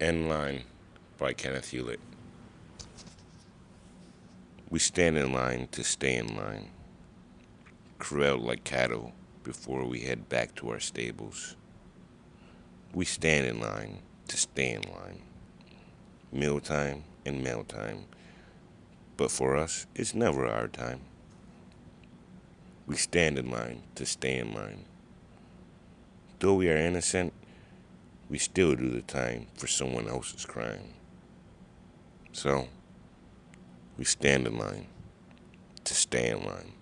In Line by Kenneth Hewlett. We stand in line to stay in line, corralled like cattle before we head back to our stables. We stand in line to stay in line, mealtime and mail time, but for us, it's never our time. We stand in line to stay in line. Though we are innocent, we still do the time for someone else's crime. So, we stand in line to stay in line.